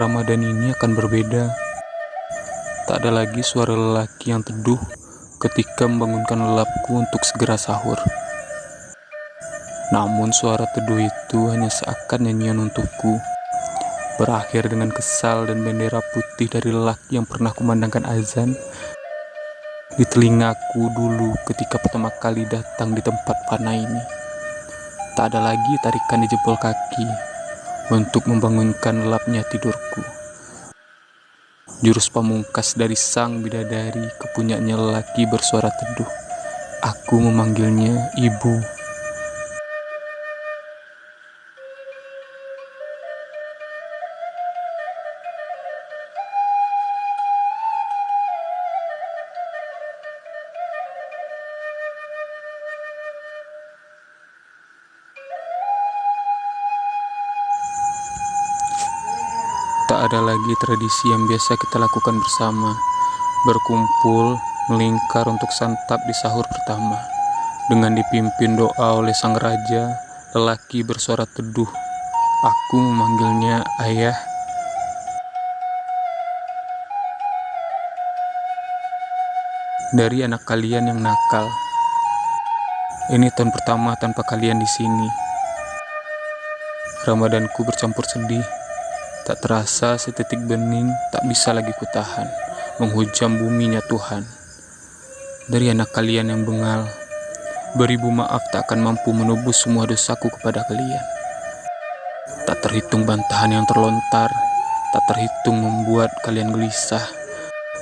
Ramadan ini akan berbeda. Tak ada lagi suara lelaki yang teduh ketika membangunkan lelapku untuk segera sahur. Namun suara teduh itu hanya seakan nyanyian untukku. Berakhir dengan kesal dan bendera putih dari lelaki yang pernah kumandangkan azan di telingaku dulu ketika pertama kali datang di tempat panah ini. Tak ada lagi tarikan di jempol kaki untuk membangunkan lelapnya tidurku. Jurus pamungkas dari sang bidadari kepunyaannya lelaki bersuara teduh. Aku memanggilnya ibu. Tak ada lagi tradisi yang biasa kita lakukan bersama, berkumpul, melingkar untuk santap di sahur pertama. Dengan dipimpin doa oleh sang raja, lelaki bersuara teduh. Aku memanggilnya ayah. Dari anak kalian yang nakal. Ini tahun pertama tanpa kalian di sini. Ramadanku bercampur sedih. Tak terasa setitik bening tak bisa lagi kutahan, menghujam buminya Tuhan. Dari anak kalian yang bengal, beribu maaf tak akan mampu menebus semua dosaku kepada kalian. Tak terhitung bantahan yang terlontar, tak terhitung membuat kalian gelisah,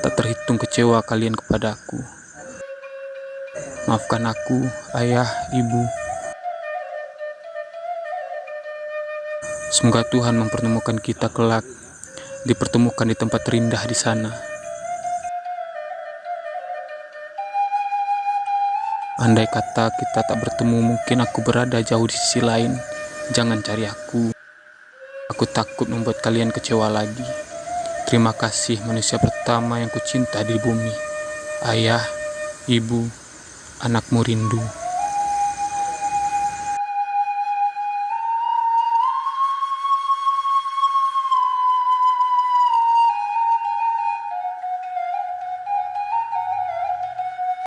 tak terhitung kecewa kalian kepadaku. Maafkan aku, ayah, ibu, Semoga Tuhan mempertemukan kita kelak, dipertemukan di tempat terindah di sana. Andai kata kita tak bertemu, mungkin aku berada jauh di sisi lain. Jangan cari aku. Aku takut membuat kalian kecewa lagi. Terima kasih manusia pertama yang kucinta di bumi. Ayah, ibu, anakmu rindu.